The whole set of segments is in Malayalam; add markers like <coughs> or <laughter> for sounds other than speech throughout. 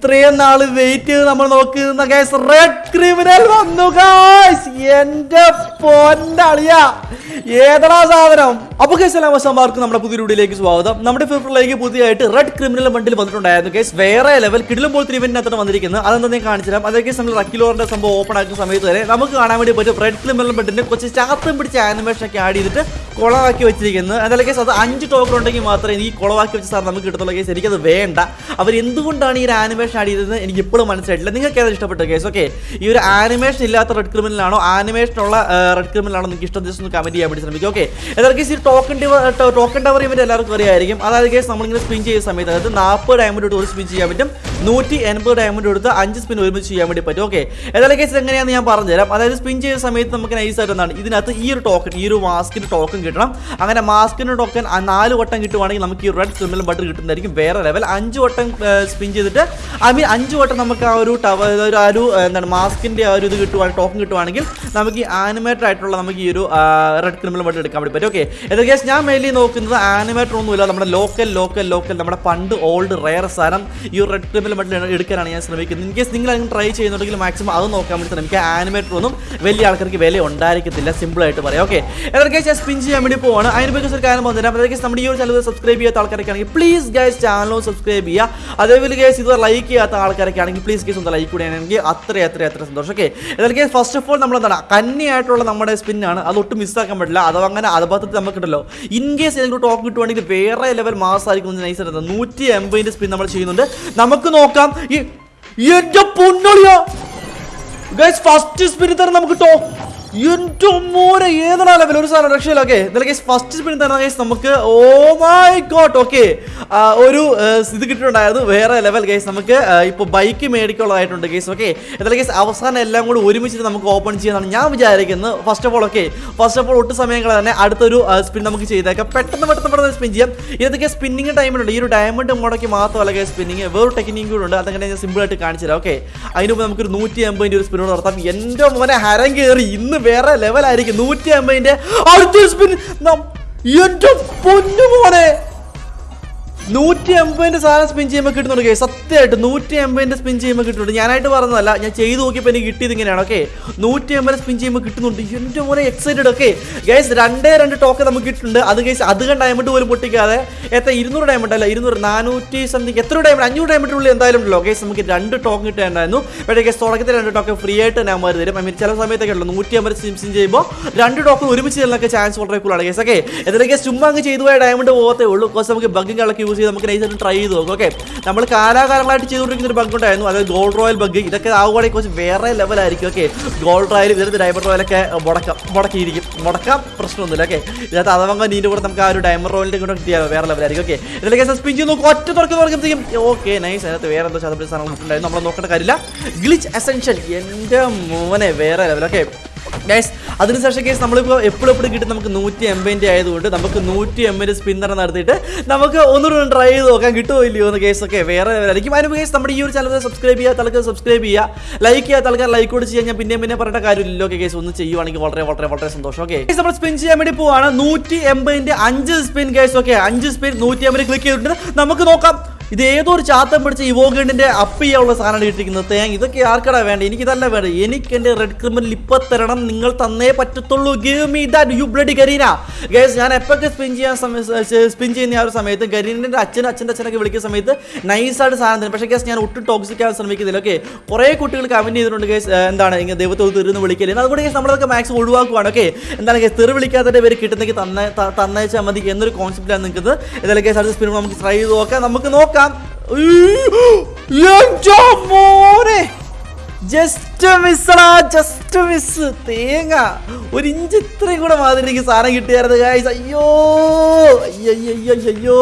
ഇത്രയും നാൾ വെയിറ്റ് ചെയ്ത് നമ്മൾ നോക്കുന്ന ഗൈസ് റെഡ് ക്രിമിനൽ വന്നു ഗൈസ് എന്റെ പൊന്നളിയ ഏതടാ സാധനം? അപ്പൊ ഗൈസ് എല്ലാം വശമാർക്ക് നമ്മുടെ പുതിയ വീഡിയോയിലേക്ക് സ്വാഗതം. നമ്മുടെ ഫിഫ്റ്റിലേക്ക് പുതിയതായിട്ട് റെഡ് ക്രിമിനൽ ബണ്ടിൽ വന്നിട്ടുണ്ടായിരുന്നു ഗൈസ് വേറെ ലെവൽ കിടിലും പോലത്തെ ഇവന്റിനകത്താണ് വന്നിരിക്കുന്നത്. അതെന്താ ഞാൻ കാണിച്ചാൽ അതേ അതൊക്കെ നമ്മൾ റക്കിലോറിന്റെ സംഭവം ഓപ്പൺ ആക്കുന്ന സമയത്ത് വരെ നമുക്ക് കാണാൻ വേണ്ടി പറ്റും റെഡ് ക്രിമിനൽ ബണ്ടിന്റെ കുറച്ച് ചാത്തം പിടിച്ച ആനിമേഷൻ ഒക്കെ ആഡ് ചെയ്തിട്ട് കുളമാക്കി വെച്ചിരിക്കുന്നത്. എന്തായാലും കേസ് അത് അഞ്ച് ടോക്കൺ ഉണ്ടെങ്കിൽ മാത്രമേ ഈ കുളമാക്കി വെച്ച സാർ നമുക്ക് കിട്ടത്തുള്ള. കേസ് എനിക്കത് വേണ്ട. അവർ എന്തുകൊണ്ടാണ് ഈ ഒരു ആനിമേഷൻ ആഡ് ചെയ്തത് എനിക്ക് ഇപ്പോഴും മനസ്സിലായിട്ടില്ല. നിങ്ങൾക്ക് ഏതാ ഇഷ്ടപ്പെട്ട കേസ്? ഓക്കെ ഈ ഒരു ആനിമേഷൻ ഇല്ലാത്ത റെഡ് ക്രിമിനലാണോ ആനിമേഷൻ ഉള്ള റെഡ് ക്രിമിനലാണോ നിങ്ങൾക്ക് ഇഷ്ടം? ജസ്റ്റ് ഒന്ന് കമന്റ് ചെയ്യാൻ വേണ്ടി ശ്രമിക്കും ഓക്കെ ഏതായാലും ഈ ടോക്കൺ ടോക്കൺ ടവർ ഇവന്റ് എല്ലാവർക്കും അറിയായിരിക്കും. അതായത് കേസ് നമ്മളിങ്ങനെ സ്പിൻ ചെയ്യുന്ന സമയത്ത് അതായത് നാൽപ്പത് ഡയമണ്ട് എടുത്ത് ഒരു സ്പിൻ ചെയ്യാൻ പറ്റും. നൂറ്റി എൺപത് ഡയമണ്ട് എടുത്ത് അഞ്ച് സ്പിൻ ഒരുമിച്ച് ചെയ്യാൻ വേണ്ടി പറ്റും. ഓക്കെ ഏതായാലും കേസ് എങ്ങനെയാണെന്ന് ഞാൻ പറഞ്ഞുതരാം. അതായത് സ്പിൻ ചെയ്യുന്ന സമയത്ത് നമുക്ക് നൈസായിട്ട് എന്താണ്? ഇതിനകത്ത് ഈ ഒരു ടോക്കൺ ഈ ഒരു മാസ്കിന്റെ ടോക്കൺ കിട്ടണം. അങ്ങനെ മാസ്കിന്റെ ടോക്കൺ നാല് വട്ടം കിട്ടുവാണെങ്കിൽ നമുക്ക് ഈ റെഡ് ക്രിമിനൽ ബട്ടർ കിട്ടുന്നതായിരിക്കും. വേറെ ലെവൽ അഞ്ച് വട്ടം സ്പിൻ ചെയ്തിട്ട് ഐ മീൻ അഞ്ച് വട്ടം നമുക്ക് ആ ഒരു ടവർ ഒരു ആ ഒരു എന്താണ് മാസ്കിന്റെ ആ ഒരു ഇത് കിട്ടുവാണെങ്കിൽ ടോക്കൺ കിട്ടുവാണെങ്കിൽ നമുക്ക് ഈ ആനിമേറ്റർ ആയിട്ടുള്ള നമുക്ക് ഈ ഒരു റെഡ് ക്രിമിനൽ ബട്ടർ എടുക്കാൻ വേണ്ടി പറ്റും. ഓക്കെ. എന്തൊക്കെ കേസ് ഞാൻ മെയിൻലി നോക്കുന്നത് ആനിമേറ്റർ ഒന്നുമില്ല. നമ്മുടെ ലോക്കൽ ലോക്കൽ ലോക്കൽ നമ്മുടെ പണ്ട് ഓൾഡ് റയർ സാധനം ഈ റെഡ് ക്രിമിനൽ ബട്ടർ എടുക്കാനാണ് ഞാൻ ശ്രമിക്കുന്നത്. ഇൻ കേസ് നിങ്ങൾ അതിന് ട്രൈ ചെയ്യുന്നുണ്ടെങ്കിൽ മാക്സിമം അത് നോക്കാൻ വേണ്ടി ശ്രമിക്കുക. ആനിമേറ്റർ ഒന്നും വലിയ ആൾക്കാർക്ക് വില ഉണ്ടായിരിക്കത്തില്ല. സിമ്പിൾ ആയിട്ട് പറയാം. ഓക്കെ. ഏതൊക്കെ ഞാൻ സ്പിൻ ചെയ്യാൻ വേണ്ടി പോവാണ്. അതിന് പറ്റി ഒരു കാര്യം പറഞ്ഞുതരാം. അതായത് നമ്മുടെ ഈ ഒരു ചാനൽ സബ്സ്ക്രൈബ് ചെയ്യാത്ത ആൾക്കാരൊക്കെ ആണെങ്കിൽ പ്ലീസ് ഗൈസ് ചാനലും സബ്സ്ക്രൈബ് ചെയ്യുക. അതേപോലെ ഗൈസ് ഇത് ലൈക്ക് ചെയ്യാത്ത ആൾക്കാരൊക്കെ ആണെങ്കിൽ പ്ലീസ് കേസ് ഒന്ന് ലൈക്ക് കൂടിയാണെങ്കിൽ അത്ര അത്ര അത്ര സന്തോഷം. ഓക്കെ ഏതൊക്കെ ഫസ്റ്റ് ഓഫ് ഓൾ നമ്മൾ എന്താണ് കന്നിയായിട്ടുള്ള നമ്മുടെ സ്പിന്നാണ് അത് ഒട്ടും മിസ്സാക്കാൻ പറ്റില്ല. അതോ അങ്ങനെ അബദ്ധത്തിൽ നമുക്ക് കിട്ടല്ലോ ഇൻ കേസ് ഏതെങ്കിലും ടോപ്പ് കിട്ടുവാണെങ്കിൽ വേറെ ലെവൽ മാസമായിരിക്കും നൈസ് ആയിരുന്നു. നൂറ്റി എൺപതിന്റെ സ്പിൻ നമ്മൾ ചെയ്യുന്നുണ്ട്. നമുക്ക് നോക്കാം. ഈ എന്റെ പൊന്നളിയാ. ഫസ്റ്റ് സ്പിൻ തന്നെ നമുക്ക് ടോ എന്റെ മോനെ ഏതാണ് ലെവൽ ഒരു സാധനം രക്ഷയില്ല. ഓക്കെ ഫസ്റ്റ് സ്പിൻ തന്നെ ഗൈസ് നമുക്ക് ഓ മൈ ഗോഡ് ഓക്കെ ഒരു ഇത് കിട്ടിയിട്ടുണ്ടായിരുന്നു. വേറെ ലെവൽ ഗൈസ് നമുക്ക് ഇപ്പോൾ ബൈക്ക് മേടിക്കുള്ളതായിട്ടുണ്ട് ഗൈസ് ഓക്കെ എന്തായാലും ഗൈസ് അവസാനം എല്ലാം കൂടി ഒരുമിച്ചിട്ട് നമുക്ക് ഓപ്പൺ ചെയ്യാനാണ് ഞാൻ വിചാരിക്കുന്നത്. First of all okay first of all ഒട്ട് സമയങ്ങൾ തന്നെ അടുത്തൊരു സ്പിൻ നമുക്ക് ചെയ്തേക്കാം. പെട്ടെന്ന് പെട്ടെന്ന് പെട്ടെന്ന് സ്പിൻ ചെയ്യാം. ഇതൊക്കെ സ്പിന്നിങ് ടൈമിലുണ്ട് ഈ ഒരു ഡയമണ്ട് മുടക്കി മാത്രമല്ല ഗൈസ് സ്പിന്നിങ് വേറൊരു ടെക്നിക്ക് കൂടെ ഉണ്ട്. അതങ്ങനെ ഞാൻ സിമ്പിൾ ആയിട്ട് കാണിച്ചു തരാം ഓക്കെ അതിനുമ്പോൾ നമുക്കൊരു നൂറ്റി അമ്പതിന്റെ ഒരു സ്പിന്നോട് നടത്താം. എന്റെ മോനെ ഹരം കയറി ഇന്ന് വേറെ ലെവലായിരിക്കും നൂറ്റി അമ്പതിന്റെ അടുത്ത സ്പിൻ എന്റെ പൊന്നു മോനെ. നൂറ്റി എൺപതിന്റെ സാധനം സ്പിൻ ചെയ്യുമ്പോൾ കിട്ടുന്നുണ്ട് കേസ് സത്യമായിട്ട് നൂറ്റി എൺപതിന്റെ സ്പിൻ ചെയ്യുമ്പോൾ കിട്ടുന്നുണ്ട്. ഞാനായിട്ട് പറഞ്ഞതല്ല ഞാൻ ചെയ്ത് നോക്കിയപ്പോൾ എനിക്ക് കിട്ടിയത് ഇങ്ങനെയാണ് ഓക്കെ നൂറ്റി എൺപത് സ്പിൻ ചെയ്യുമ്പോൾ കിട്ടുന്നുണ്ട്. എന്റെ മോനെ എക്സൈറ്റഡ് ഓക്കെ ഗൈസ് രണ്ടേ രണ്ട് ടോക്കൺ നമുക്ക് കിട്ടുന്നുണ്ട് അത് ഗൈസ് അധികം ഡയമണ്ട് പോലും പൊട്ടിക്കാതെ എത്ര ഇരുന്നൂറ് ഡയമണ്ട് അല്ല ഇരുന്നൂറ് നാനൂറ്റി സംതിങ് എത്ര ഡയമണ്ട് അഞ്ഞൂറ് ഡയമണ്ടിനുള്ളിൽ എന്തായാലും ഉണ്ടല്ലോ ഗൈസ് നമുക്ക് രണ്ട് ടോക്കൺ കിട്ടേണ്ടായിരുന്നു. പക്ഷേ ഗൈസ് തുടക്കത്തിൽ രണ്ട് ടോക്കൺ ഫ്രീ ആയിട്ട് തന്നെ മാറി തരും. മീൻ ചില സമയത്തൊക്കെ ഉള്ളൂ നൂറ്റി അമ്പത് സ്പിൻ ചെയ്യുമ്പോൾ രണ്ട് ടോക്കൺ ഒരുമിച്ച് ചെല്ലാനൊക്കെ ചാൻസ് വളരെ കൂടുതലാണ് ഗൈസ് ഓക്കെ ഇതിലൊക്കെ ചുമ്മാ അങ്ങ് ചെയ്തു പോയ ഡയമണ്ട് പോകത്തേ ഉള്ളൂ. കുറച്ച് നമുക്ക് ബഗ്ഗും യൂസ് ചെയ്ത് നമുക്ക് നൈസായിട്ട് ട്രൈ ചെയ്ത് നോക്കാം ഓക്കെ നമ്മൾ കാലാകാലങ്ങളായിട്ട് ചെയ്തുകൊണ്ടിരിക്കുന്ന ഒരു ബഗ് ഉണ്ടായിരുന്നു അതായത് ഗോൾഡ് റോയൽ ബഗ് ഇതൊക്കെ ആവുകയാണെങ്കിൽ കുറച്ച് വേറെ ലെവലായിരിക്കും ഓക്കെ ഗോൾഡ് റോയൽ ഇതിനകത്ത് ഡയമണ്ട് റോയലൊക്കെ മുടക്കാം മുടക്കിയിരിക്കും. മുടക്കാം പ്രശ്നമൊന്നുമില്ല ഓക്കെ ഇതിനകത്ത് അതവങ്ങ നീന്റെ കൂടെ നമുക്ക് ആ ഒരു ഡയമണ്ട് റോയലിന്റെ കൂടെ കിട്ടിയാൽ വേറെ ലെവലായിരിക്കും ഓക്കെ ഇതിലൊക്കെ സസ്പെൻഡ് ചെയ്ത് നോക്കും ഒറ്റ തുറക്കി തുറക്കുമ്പോഴത്തേക്കും ഓക്കെ നൈസ് അതിനകത്ത് വേറെ എന്തോ ശതമാനം സാധനങ്ങൾ ഉണ്ടായിരുന്നു. നമ്മൾ നോക്കേണ്ട കാര്യമില്ല. ഗ്ലിച്ച് എസെൻഷ്യൽ എന്റെ മോനെ വേറെ ലെവൽ ഓക്കെ ഗൈസ് അതിനുശേഷം കേസ് നമ്മളിപ്പോൾ എപ്പോഴും എപ്പോഴും കിട്ടും നമുക്ക് നൂറ്റി എൺപതിന്റെ ആയതുകൊണ്ട് നമുക്ക് നൂറ്റി എൺപത് സ്പിന്നർ നടത്തിയിട്ട് നമുക്ക് ഒന്നുകൂടെ ട്രൈ ചെയ്ത് നോക്കാൻ കിട്ടുമോ ഇല്ലയോ എന്ന് കേസൊക്കെ വേറെ ആയിരിക്കും. അതിന് കേസ് നമ്മുടെ ഈ ഒരു ചാനൽ സബ്സ്ക്രൈബ് ചെയ്യുക തലക്ക് സബ്സ്ക്രൈബ് ചെയ്യുക ലൈക്ക് ചെയ്യുക തലക്ക് ലൈക്ക് കൂടി ചെയ്യാൻ ഞാൻ പിന്നെ പിന്നെ പറയേണ്ട കാര്യമില്ലല്ലോ. ഓക്കെ കേസ് ഒന്ന് ചെയ്യുവാണെങ്കിൽ വളരെ വളരെ വളരെ സന്തോഷം. ഓക്കെ നമ്മൾ സ്പിൻ ചെയ്യാൻ വേണ്ടി പോവാണ്. നൂറ്റി എൺപതിന്റെ അഞ്ച് സ്പിൻ കേസ് ഓക്കെ അഞ്ച് സ്പിൻ നൂറ്റി എൺപത് ക്ലിക്ക് ചെയ്തിട്ടുണ്ട്. നമുക്ക് നോക്കാം. ഇത് ഏതോ ഒരു ചാത്തം പിടിച്ച ഇവോഗണ്ടിന്റെ അപ്പ് ചെയ്യാനുള്ള സാധനമാണ് ഇട്ടിരിക്കുന്നത്. തേങ്ങ ഇതൊക്കെ ആർക്കടാ വേണ്ട? എനിക്കിതല്ല വേണ്ട? എനിക്ക് എന്റെ റെഡ് ക്രിമിനൽ ഇപ്പൊ തരണം. നിങ്ങൾ തന്നേ പറ്റത്തുള്ളൂ. Give me that you bloody Garena guys ഞാൻ എപ്പോഴൊക്കെ സ്പിൻ ചെയ്യാൻ സ്പിൻ ചെയ്യുന്ന ആ ഒരു സമയത്ത് കരീനന്റെ അച്ഛൻ അച്ഛന്റെ അച്ഛനൊക്കെ വിളിക്കുന്ന സമയത്ത് നൈസായിട്ട് സാധനം തരും. പക്ഷേ ഗൈസ് ഞാൻ ഒട്ടും ടോക്സിക് ആവാൻ ശ്രമിക്കുന്നില്ല. ഓക്കെ കുറേ കുട്ടികൾ കമന്റ് ചെയ്തിട്ടുണ്ട് ഗൈസ് എന്താണ്? ഇങ്ങനെ ദൈവത്തോട് തെരുന്ന് വിളിക്കൽ. അതുകൊണ്ട് ഗൈസ് നമ്മളൊക്കെ മാക്സിമം ഒഴിവാക്കുവാണ്. ഓക്കെ എന്താണ് ഗൈസ് തെറി വിളിക്കാത്തതിന്റെ പേര് കിട്ടുന്നെങ്കിൽ തന്നെ തന്നയച്ചാൽ മതി എന്നൊരു കോൺസെപ്റ്റിലാണ് നിൽക്കുന്നത്. എന്തായാലും ഗൈസ് അടുത്ത സ്പിൻ നമുക്ക് ട്രൈ ചെയ്ത് നോക്കാം. നമുക്ക് നോക്കാം. എന്റെ മോനെ. ജസ്റ്റ് മിസ്സടാ ജസ്റ്റ് മിസ് തേങ്ങ. ഒരു ഇഞ്ച് ഇത്രയും കൂടെ മാതിരി എനിക്ക് സാധനം കിട്ടിയായിരുന്നു ഗൈസ് അയ്യോ അയ്യോ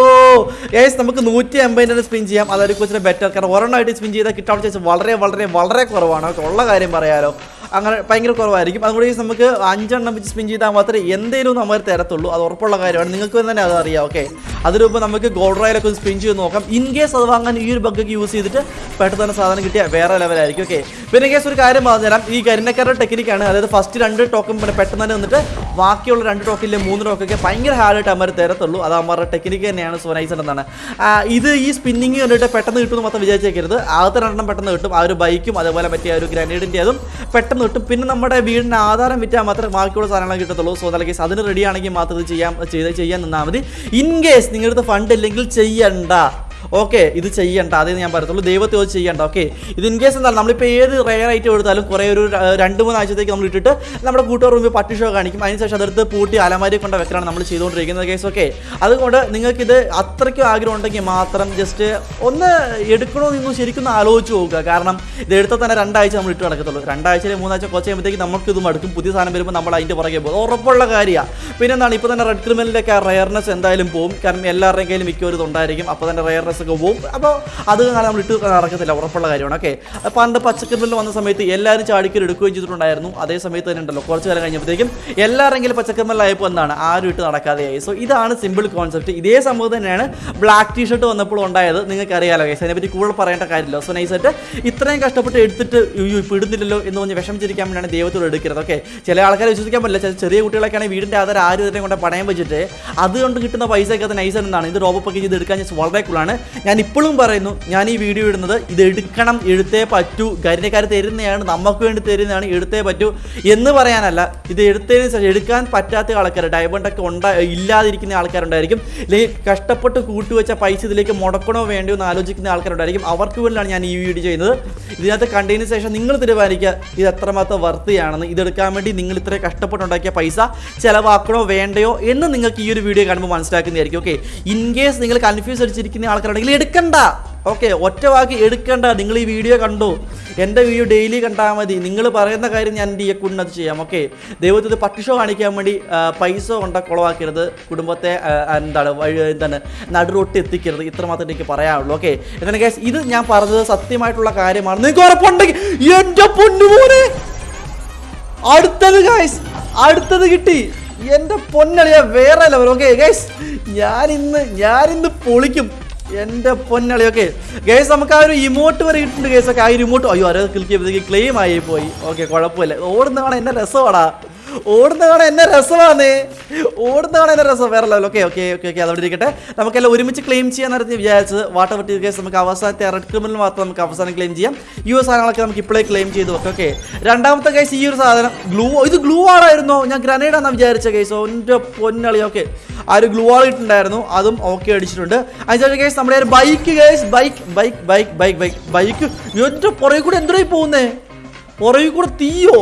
ഗൈസ് നമുക്ക് നൂറ്റി എൺപതിന്റെ സ്പിൻ ചെയ്യാം. അതൊരു കുറച്ച് ബെറ്റർ കാരണം ഒരെണ്ണമായിട്ട് സ്പിൻ ചെയ്താൽ കിട്ടാൻ ചാൻസ് വളരെ വളരെ വളരെ കുറവാണ്. ഉള്ള കാര്യം പറയാലോ. അങ്ങനെ ഭയങ്കര കുറവായിരിക്കും. അതുകൊണ്ട് നമുക്ക് അഞ്ചെണ്ണം വെച്ച് സ്പിൻ ചെയ്താൽ മാത്രമേ എന്തെങ്കിലും നമ്മൾ തരത്തുള്ളൂ. അത് ഉറപ്പുള്ള കാര്യമാണ്. നിങ്ങൾക്ക് തന്നെ അത് അറിയാം ഓക്കെ അതിന് മുമ്പ് നമുക്ക് ഗോൾഡ് റോയിലൊക്കെ സ്പിൻ ചെയ്ത് നോക്കാം. ഇൻ കേസ് അത് വാങ്ങാൻ ഈ ഒരു ബഗ്ഗൊക്കെ യൂസ് ചെയ്തിട്ട് പെട്ടെന്ന് തന്നെ സാധനം കിട്ടിയാൽ വേറെ ലെവലായിരിക്കും ഓക്കെ പിന്നെ കേസ് ഒരു കാര്യം പറഞ്ഞുതരാം. ഈ കരിനക്കാരുടെ ടെക്നിക്കാണ് അതായത് ഫസ്റ്റ് രണ്ട് ടോക്കും പിന്നെ പെട്ടെന്ന് തന്നെ വന്നിട്ട് ബാക്കിയുള്ള രണ്ട് ടോക്കിലെ മൂന്ന് ടോക്കൊക്കെ ഭയങ്കര ഹാർഡായിട്ട് അമ്മ തരത്തുള്ളൂ. അത് അമ്മ ടെക്നിക്ക് തന്നെയാണ് സോനൈസ് എന്നാണ് ഇത് ഈ സ്പിന്നിങ് കണ്ടിട്ട് പെട്ടെന്ന് കിട്ടുമെന്ന് മാത്രം വിചാരിച്ചേക്കരുത്. ആദ്യത്തെ രണ്ടെണ്ണം പെട്ടെന്ന് കിട്ടും. ആ ഒരു ബൈക്കും അതുപോലെ മറ്റേ ആ ഒരു ഗ്രനേഡിന്റെ അതും പെട്ടെന്ന് കിട്ടും പിന്നെ നമ്മുടെ വീടിന് ആധാരം വിറ്റാൽ മാത്രമേ ബാക്കിയുള്ള സാധനങ്ങൾ കിട്ടത്തുള്ളൂ. സോ നല്ല അതിന് റെഡി ആണെങ്കിൽ മാത്രം ഇത് ചെയ്യാം ചെയ്ത് ചെയ്യാൻ നിന്നാൽ മതി. ഇൻ കേസ് നിങ്ങളുടെ ഫണ്ട് ഇല്ലെങ്കിൽ ചെയ്യണ്ട. ഓക്കെ ഇത് ചെയ്യണ്ട അതേ ഞാൻ പറയത്തുള്ളൂ. ദൈവത്തെ ചോദിച്ച് ചെയ്യണ്ട ഓക്കെ. ഇത് ഇൻ കേസ് എന്താണ് നമ്മളിപ്പോൾ ഏത് റെയർ ഐറ്റം എടുത്താലും കുറേ ഒരു രണ്ട് മൂന്ന് ആഴ്ചത്തേക്ക് നമ്മൾ ഇട്ടിട്ട് നമ്മുടെ കൂട്ടുകാർ മുമ്പ് പട്ടി ഷോ കാണിക്കും. അതിനുശേഷം അതെടുത്ത് പൂട്ടി അലമാരി കൊണ്ട് വെക്കലാണ് നമ്മൾ ചെയ്തുകൊണ്ടിരിക്കുന്നത് കേസ് ഓക്കെ. അതുകൊണ്ട് നിങ്ങൾക്കിത് അത്രയ്ക്കും ആഗ്രഹം ഉണ്ടെങ്കിൽ മാത്രം ജസ്റ്റ് ഒന്ന് എടുക്കണോ നിങ്ങൾ ശരിക്കും ആലോചിച്ച് നോക്കുക. കാരണം ഇത് എടുത്താൽ തന്നെ രണ്ടാഴ്ച നമ്മൾ ഇട്ട് നടക്കത്തുള്ളൂ. രണ്ടാഴ്ചയിൽ മൂന്നാഴ്ച കുറച്ച് കഴിയുമ്പോഴത്തേക്ക് നമുക്ക് ഇത് മടുക്കും. പുതിയ സാധനം വരുമ്പോൾ നമ്മൾ അതിന്റെ പുറകെ പോകും. ഉറപ്പുള്ള കാര്യമാണ് പിന്നെ എന്താണ് ഇപ്പോൾ തന്നെ റെഡ് ക്രിമിനലിന്റെ ഒക്കെ റെയർനെസ് എന്തായാലും പോകും കാരണം എല്ലാവരുടെയും കയ്യിലും മിക്കവരും ഉണ്ടായിരിക്കും. അപ്പോൾ തന്നെ റെയർനെസ് ഒക്കെ പോകും അപ്പോൾ അത് കാരണം നമ്മൾ ഇട്ട് നടക്കത്തില്ല ഉറപ്പുള്ള കാര്യമാണ്. ഓക്കെ പണ്ട് പച്ചക്കറിമിൽ വന്ന സമയത്ത് എല്ലാവരും ചാടിക്കൽ എടുക്കുകയും ചെയ്തിട്ടുണ്ടായിരുന്നു. അതേ സമയത്ത് തന്നെ ഉണ്ടല്ലോ കുറച്ച് കാലം കഴിഞ്ഞപ്പോഴത്തേക്കും എല്ലാവരെങ്കിലും പച്ചക്കറിമലായപ്പോൾ എന്താണ്? ആരും ഇട്ട് നടക്കാതെയായി. സോ ഇതാണ് സിമ്പിൾ കോൺസെപ്റ്റ് ഇതേ സംഭവം തന്നെയാണ് ബ്ലാക്ക് ടീ ഷർട്ട് വന്നപ്പോൾ ഉണ്ടായത്. നിങ്ങൾക്ക് അറിയാലോ ഗൈസ് അതിനെപ്പറ്റി കൂടുതൽ പറയേണ്ട കാര്യമില്ല. സോ നൈസായിട്ട് ഇത്രയും കഷ്ടപ്പെട്ട് എടുത്തിട്ട് ഇപ്പോൾ ഇടുന്നില്ലല്ലോ എന്ന് പറഞ്ഞ് വിഷമിച്ചിരിക്കാൻ വേണ്ടിയാണ് ദൈവത്തോട് എടുക്കരുത്. ഓക്കെ ചില ആൾക്കാരെ വിശ്വസിക്കാൻ പറ്റില്ല. ചില ചെറിയ കുട്ടികളൊക്കെയാണ് വീടിന്റെ ആധാരം ആരും ഇതിനെ കൊണ്ട് പണയം വെച്ചിട്ട്. അതുകൊണ്ട് കിട്ടുന്ന പൈസയൊക്കെ നൈസ് എന്താണ് ഇത് റോബൊക്കെ ചെയ്ത് എടുക്കാൻ വളരെ കൂളാണ് ഞാൻ ഇപ്പോഴും പറയുന്നു ഞാൻ ഈ വീഡിയോ ഇടുന്നത് ഇത് എടുക്കണം എടുത്തേ പറ്റൂ കരിനക്കാർ തരുന്നതാണ് നമുക്ക് വേണ്ടി തരുന്നതാണ് എടുത്തേ പറ്റൂ എന്ന് പറയാനല്ല. ഇത് എടുത്തതിന് ശേഷം എടുക്കാൻ പറ്റാത്ത ആൾക്കാർ ഡയമണ്ട് ഒക്കെ ഉണ്ടാ ഇല്ലാതിരിക്കുന്ന ആൾക്കാരുണ്ടായിരിക്കും. അല്ലെങ്കിൽ കഷ്ടപ്പെട്ട് കൂട്ടുവെച്ച പൈസ ഇതിലേക്ക് മുടക്കണോ വേണ്ടയോ എന്ന് ആലോചിക്കുന്ന ആൾക്കാരുണ്ടായിരിക്കും. അവർക്ക് വേണ്ടിയാണ് ഞാൻ ഈ വീഡിയോ ചെയ്യുന്നത്. ഇതിനകത്ത് കണ്ടതിന് ശേഷം നിങ്ങൾ തീരുമാനിക്കുക ഇത് എത്രമാത്രം വർത്തിയാണെന്ന് ഇതെടുക്കാൻ വേണ്ടി നിങ്ങൾ ഇത്ര കഷ്ടപ്പെട്ടുണ്ടാക്കിയ പൈസ ചിലവാക്കണോ വേണ്ടയോ എന്ന് നിങ്ങൾക്ക് ഈ ഒരു വീഡിയോ കാണുമ്പോൾ മനസ്സിലാക്കുന്നതായിരിക്കും ഓക്കെ ഇൻ കേസ് നിങ്ങൾ കൺഫ്യൂസ് അടിച്ചിരിക്കുന്ന ആൾക്കാരുണ്ടെങ്കിൽ എടുക്കണ്ട. ഓക്കെ ഒറ്റ വാക്ക് എടുക്കണ്ട. നിങ്ങൾ ഈ വീഡിയോ കണ്ടു. എന്റെ വീഡിയോ ഡെയിലി കണ്ടാൽ മതി. നിങ്ങൾ പറയുന്ന കാര്യം ഞാൻ എന്റെ ഈ അത് ചെയ്യാം. ഓക്കെ ദൈവത്തിൽ പട്ടിഷോ കാണിക്കാൻ വേണ്ടി പൈസ കൊണ്ട കുളവാക്കരുത്. കുടുംബത്തെ എന്താണ് വഴി എന്താണ് നടുറൊട്ട് എത്തിക്കരുത്. ഇത്ര മാത്രമേ എനിക്ക് പറയാനുള്ളൂ. ഓക്കെ എന്താണ് കേസ് ഇത് ഞാൻ പറഞ്ഞത് സത്യമായിട്ടുള്ള കാര്യമാണ്. നിങ്ങൾക്ക് ഉറപ്പുണ്ടെങ്കിൽ എന്റെ പൊന്നുപോലെ അടുത്തത് ഗൈസ് അടുത്തത് കിട്ടി. എന്റെ പൊന്നളിയ വേറെ ലെവൽ ഓക്കെ ഗൈസ് ഞാനിന്ന് ഞാനിന്ന് പൊളിക്കും. എന്റെ പൊന്നളി ഓക്കെ ഗൈസ് നമുക്ക് ആ ഒരു ഇമോട്ട് വരെ കിട്ടുന്നുണ്ട് ഒക്കെ ആ ഒരു ഇമോട്ട് അയ്യോ ആരോ ക്ലിക്ക് ചെയ്തപ്പോഴത്തേക്ക് ക്ലെയിം ആയി പോയി. ഓക്കെ കുഴപ്പമില്ല. ഓടുന്നതാണ് എന്റെ രസമാടാ. ഓടുന്ന കാണാൻ എന്നെ രസമാണ് ഓടുന്ന കാണാൻ എന്നെ രസം. വേറെ level okay okay okay okay അതവിടെ ഇരിക്കട്ടെ. നമുക്കെല്ലാം ഒരുമിച്ച് ക്ലെയിം ചെയ്യാൻ നേരത്തെ വിചാരിച്ചത് വാട്ടർ വെട്ടി കേസ് നമുക്ക് അവസാനത്തെ റെഡ് ക്രിമിനൽ മാത്രം നമുക്ക് അവസാനം ക്ലെയിം ചെയ്യാം. ഈ ഒരു സാധനങ്ങളൊക്കെ നമുക്ക് ഇപ്പോഴേ ക്ലെയിം ചെയ്ത്. വെക്കാം ഓക്കെ രണ്ടാമത്തെ കേസ് ഈ ഒരു സാധനം ഗ്ലൂ ഇത് ഗ്ലൂ ആളായിരുന്നു. ഞാൻ ഗ്രനേഡ് ആണെന്ന് വിചാരിച്ച കേസ് ഒന്റെ പൊന്നളി ഓക്കെ ആ ഒരു ഗ്ലൂ ആൾ ഇട്ടുണ്ടായിരുന്നു അതും ഓക്കെ അടിച്ചിട്ടുണ്ട്. അതിനുശേഷം കേസ് നമ്മുടെ ഒരു bike case bike bike bike bike bike bike എന്റെ പുറകെ കൂടെ എന്തോ പോകുന്നേ? പുറകെ കൂടെ തീയോ?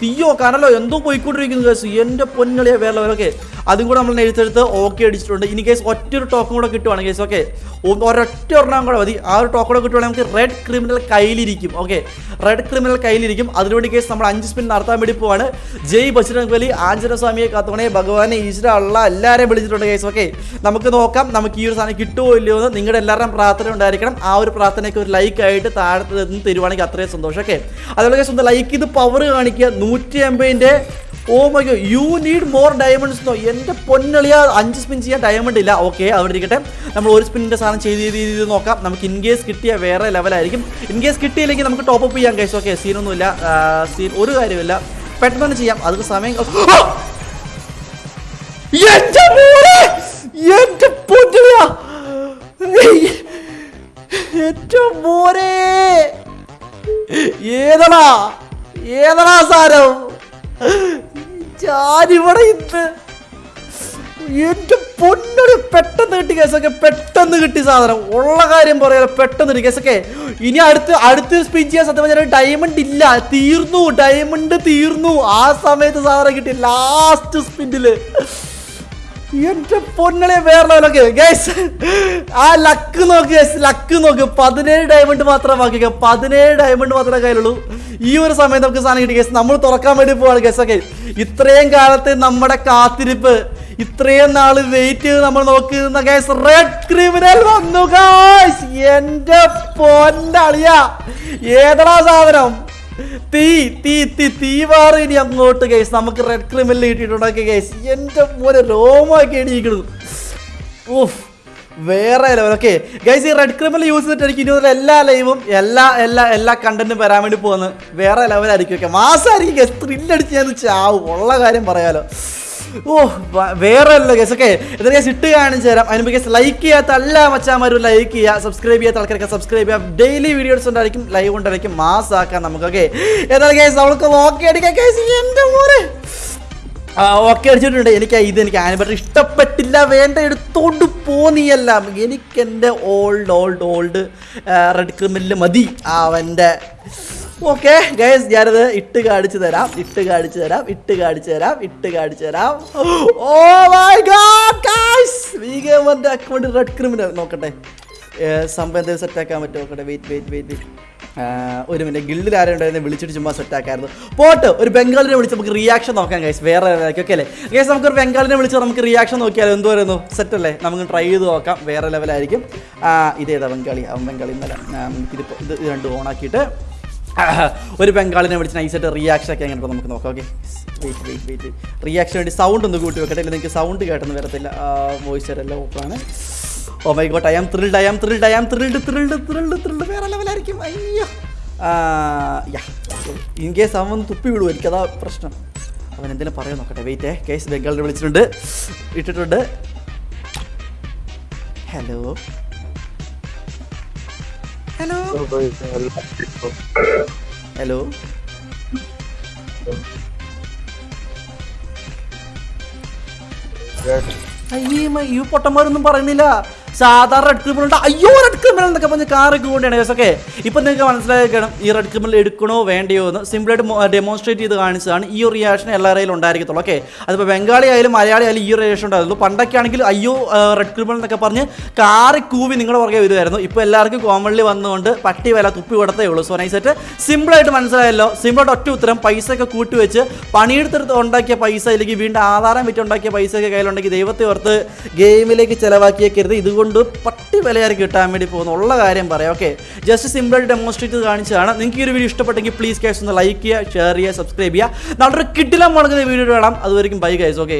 തീയോ കനലോ എന്തോ പോയിക്കൊണ്ടിരിക്കുന്നു കേസ് എന്റെ പൊന്നളിയ വേറെ ലെവലൊക്കെ അതും കൂടെ നമ്മൾ എഴുത്തെടുത്ത് ഓക്കെ അടിച്ചിട്ടുണ്ട്. ഇനി കേസ് ഒറ്റൊരു ടോക്കൺ കൂടെ കിട്ടുവാണ് കേസ് ഓക്കെ ഒരൊറ്റ ഒരെണ്ണം കൂടെ മതി. ആ ഒരു ടോക്കൺ കൂടെ കിട്ടുവാണെങ്കിൽ നമുക്ക് റെഡ് ക്രിമിനൽ കയ്യിലിരിക്കും. ഓക്കെ റെഡ് ക്രിമിനൽ കയ്യിലിരിക്കും. അതിനുവേണ്ടി കേസ് നമ്മൾ അഞ്ച് സ്പിൻ നടത്താൻ വേണ്ടി പോവാണ്. ജയ് ബജ്രംഗ് ബലി ആഞ്ജന സ്വാമിയെ കാത്തോണേ ഭഗവാനെ ഈശ്വര ഉള്ള എല്ലാവരെയും വിളിച്ചിട്ടുണ്ട് കേസ് ഓക്കെ നമുക്ക് നോക്കാം. നമുക്ക് ഈ ഒരു സാധനം കിട്ടുമോ ഇല്ലയോ എന്ന് നിങ്ങളുടെ എല്ലാവരുടെയും പ്രാർത്ഥന ഉണ്ടായിരിക്കണം. ആ ഒരു പ്രാർത്ഥനയ്ക്ക് ഒരു ലൈക്ക് ആയിട്ട് താഴെ നിന്ന് തരുവാണെങ്കിൽ അത്രയും സന്തോഷം. ഓക്കെ അതുപോലെ കേസ് ഒന്ന് ലൈക്ക് ഇത് പവർ കാണിക്കുക. നൂറ്റി എൺപതിന്റെ ഓ my god you need more diamonds എന്നോ എന്റെ പൊന്നളിയ അഞ്ച് സ്പിൻ ചെയ്യാൻ ഡയമണ്ട് ഇല്ല. ഓക്കെ അവിടെ ഇരിക്കട്ടെ. നമ്മൾ ഒരു സ്പിന്നിന്റെ സാധനം ചെയ്ത് ചെയ്ത് ചെയ്ത് നോക്കാം. നമുക്ക് ഇൻ കേസ് കിട്ടിയ വേറെ ലെവലായിരിക്കും ഇൻ കേസ് കിട്ടിയില്ലെങ്കിൽ നമുക്ക് ടോപ്പ് അപ്പ് ചെയ്യാം കേസ് ഓക്കെ സീനൊന്നുമില്ല സീൻ ഒരു കാര്യമില്ല പെട്ടെന്ന് ചെയ്യാം. അത് സമയം ഏതാ ഏതടാ സാരം? ഞാനിവിടെ ഇന്ന് എന്റെ പൊന്നൊരു പെട്ടെന്ന് കിട്ടി കേസൊക്കെ പെട്ടെന്ന് കിട്ടി സാധനം. ഉള്ള കാര്യം പറയാലോ പെട്ടെന്ന് കിട്ടി കേസൊക്കെ. ഇനി അടുത്ത് അടുത്ത് സ്പിൻ ചെയ്യാൻ സത്യം പറഞ്ഞാൽ ഡയമണ്ട് ഇല്ല. തീർന്നു ഡയമണ്ട് തീർന്നു. ആ സമയത്ത് സാധനം കിട്ടി ലാസ്റ്റ് സ്പിന്നിൽ എന്റെ പൊന്നളെ വേറെ ലെവലൊക്കെ. ഗൈസ് ആ ലക്ക് നോക്ക് ഗൈസ് ലക്ക് നോക്ക്. പതിനേഴ് ഡയമണ്ട് മാത്രമേ ബാക്കി പതിനേഴ് ഡയമണ്ട് മാത്രമേ കയ്യിലുള്ളൂ. ഈ ഒരു സമയത്ത് നമുക്ക് സാധനം കിട്ടി. ഗൈസ് നമ്മൾ തുറക്കാൻ വേണ്ടി പോവാണ് ഗൈസ് ഒക്കെ ഇത്രയും കാലത്തെ നമ്മുടെ കാത്തിരിപ്പ് ഇത്രയും നാൾ വെയിറ്റ് ചെയ്ത് നമ്മൾ നോക്കുന്ന ഗൈസ് റെഡ് ക്രിമിനൽ വന്നു ഗൈസ് എന്റെ പൊന്നളിയ. ഏതടാ സാധനം? തീ തീ തീ തീവാറ് ഇനി അങ്ങോട്ട് കേസ് നമുക്ക് റെഡ് ക്രിമിനൽ കിട്ടിയിട്ടുണ്ടാക്കിയ കേസ് എന്റെ മോനെ രോമാക്കി എണീക്കണം. ഊഫ് വേറെ ലെവൽ ഓക്കെ ഗൈസ് ഈ റെഡ് ക്രിമിൽ യൂസ് ചെയ്തിട്ട് എനിക്ക് ഇനി എല്ലാ ലൈവും എല്ലാ എല്ലാ എല്ലാ കണ്ടന്റും വരാൻ വേണ്ടി പോകുന്നത്. വേറെ ലെവലായിരിക്കും ഓക്കെ മാസമായിരിക്കും ഗസ് ത്രില്ലടിച്ച് ഞാൻ ചാവും. ഉള്ള കാര്യം പറയാലോ. ഓ വേറെ അല്ല ഗസ് ഓക്കെ എന്താ ഗസ് ഇട്ട് കാണിച്ചു തരാം. അതിന് ഗസ് ലൈക്ക് ചെയ്യാത്ത എല്ലാ മച്ചാമാരും ലൈക്ക് ചെയ്യുക. സബ്സ്ക്രൈബ് ചെയ്യാത്ത ആൾക്കാരൊക്കെ സബ്സ്ക്രൈബ് ചെയ്യാം ഡെയിലി വീഡിയോസ് ഉണ്ടായിരിക്കും ലൈവ് ഉണ്ടായിരിക്കും. മാസ് ആക്കാം നമുക്ക് ഓക്കെ എന്നാൽ ഗസ് അവൾക്ക് ഓക്കെ അടിക്കാം. ഓക്കെ അടിച്ചിട്ടുണ്ട്. എനിക്ക് ഇത് എനിക്ക് ആനിബട്ടർ ഇഷ്ടപ്പെട്ടില്ല. വേണ്ട എടുത്തോണ്ട് പോന്നിയല്ല എനിക്ക് എന്റെ old old old red criminal മതി. അവന്റെ ഓക്കെ ഗൈസ് ഞാനത് ഇട്ട് കാണിച്ചു തരാം. ഇട്ട് കാണിച്ചു തരാം. ഇട്ട് കാണിച്ചു തരാം. ഇട്ട് കാണിച്ചു തരാം. ഓ my god account red criminal നോക്കട്ടെ. സംഭവം എന്തെങ്കിലും സെറ്റ് ആക്കാൻ പറ്റുമോ? നോക്കട്ടെ. വെയിറ്റ് വെയിറ്റ് വെയിറ്റ് ഒരു മിനിറ്റ് ഗിൽഡിൽ ആരും ഉണ്ടായിരുന്നു? വിളിച്ചിട്ട് ചുമ്മാ സെറ്റ് ആക്കായിരുന്നു. പോട്ട് ഒരു ബംഗാളിനെ വിളിച്ച് നമുക്ക് റിയാക്ഷൻ നോക്കാം ഗൈസ് വേറെ ഓക്കെ അല്ലേ? ഗൈസ് നമുക്ക് ഒരു ബംഗാളിനെ വിളിച്ച് നമുക്ക് റിയാക്ഷൻ നോക്കിയാലോ? എന്തോ വരുന്നു സെറ്റ് അല്ലേ? നമുക്ക് ട്രൈ ചെയ്ത് നോക്കാം. വേറെ ലെവലായിരിക്കും ആ, ഇതേതാ ബംഗാളി. അവൻ ബംഗാളി ഇന്നലെ ഇതിപ്പോൾ ഇത് രണ്ടും ഓണാക്കിയിട്ട് <coughs> ഒരു ബംഗാളിനെ വിളിച്ച് നൈസായിട്ട് റിയാക്ഷൻ ഒക്കെ എങ്ങനെ നമുക്ക് നോക്കാം okay wait wait wait reaction വേണ്ടി സൗണ്ട് ഒന്ന് കൂട്ടി വെക്കട്ടെ ഇല്ല നിങ്ങൾക്ക് സൗണ്ട് കേട്ടെന്ന് വരത്തില്ല. വോയിസ് എല്ലാം ഓപ്പണാണ് ഓ my god I am thrilled I am thrilled I am thrilled thrilled thrilled thrilled വേറെ ലെവലായിരിക്കും അയ്യോ. ഇൻ കേസ് അവൻ തുപ്പി വിടും എനിക്കതാ പ്രശ്നം. അവൻ എന്തെങ്കിലും പറയാൻ നോക്കട്ടെ. വെയിറ്റേ കേസ് ബംഗാളിനെ വിളിച്ചിട്ടുണ്ട്. ഇട്ടിട്ടുണ്ട്. Hello hello. ഹലോ. അയ്യേ ഈ പൊട്ടന്മാരൊന്നും പറയുന്നില്ല. സാധാരണ റെഡ് ക്രിമിനൽ ഉണ്ട് അയ്യോ റെഡ് ക്രിമിനൽ എന്നൊക്കെ പറഞ്ഞ് കാറൊക്കെ കൊണ്ടാണ് കേസ് ഓക്കെ ഇപ്പം നിങ്ങൾക്ക് മനസ്സിലാക്കണം ഈ റെഡ് ക്രിമിനൽ എടുക്കണോ വേണ്ടയോ എന്ന് സിമ്പിളായിട്ട് ഡെമോൺസ്ട്രേറ്റ് ചെയ്ത് കാണിച്ചതാണ് ഈ ഒരു റിയാക്ഷൻ എല്ലാവരെയും ഉണ്ടായിരിക്കത്തുള്ളൂ ഓക്കെ അതിപ്പോൾ ബംഗാളി ആയാലും മലയാളി ആയാലും ഈ ഒരു റിയാക്ഷൻ ഉണ്ടായിരുന്നു പണ്ടൊക്കെ ആണെങ്കിൽ അയ്യോ റെഡ് ക്രിമിനൽ എന്നൊക്കെ പറഞ്ഞ് കാറി കൂവി നിങ്ങളുടെ പുറകെ വരുമായിരുന്നു. ഇപ്പോൾ എല്ലാവർക്കും കോമൺലി വന്നുകൊണ്ട് പട്ടി വില തുപ്പി കൊടുത്തേ ഉള്ളൂ. സോ നൈസായിട്ട് സിമ്പിളായിട്ട് മനസ്സിലായല്ലോ. സിമ്പിളായിട്ട് ഒറ്റ ഉത്തരം പൈസ ഒക്കെ കൂട്ടിവെച്ച് പണിയെടുത്തെടുത്ത് ഉണ്ടാക്കിയ പൈസ അല്ലെങ്കിൽ വീണ്ടും ആധാരം വിറ്റ് ഉണ്ടാക്കിയ പൈസ ഒക്കെ കയ്യിലുണ്ടെങ്കിൽ ദൈവത്തെ ഓർത്ത് ഗെയിമിലേക്ക് ചിലവാക്കിയേക്കരുത്. ഇതുകൊണ്ട് പട്ടി വിലയാറി കിട്ടാൻ വേണ്ടി പോകുന്നു ഉള്ള കാര്യം പറയാം. ഓക്കെ ജസ്റ്റ് സിമ്പിളായിട്ട് ഡെമോൺസ്ട്രേറ്റ് കാണിച്ചതാണ്. നിങ്ങൾക്ക് ഈ ഒരു വീഡിയോ ഇഷ്ടപ്പെട്ടെങ്കിൽ പ്ലീസ് കേസ് ഒന്ന് ലൈക്ക് ചെയ്യുക ഷെയർ ചെയ്യുക സബ്സ്ക്രൈബ് ചെയ്യുക. നല്ലൊരു കിട്ടില്ല മുളകുന്ന വീഡിയോ വേണം അതുവരെയും ബൈ ഗൈസ് ഓക്കെ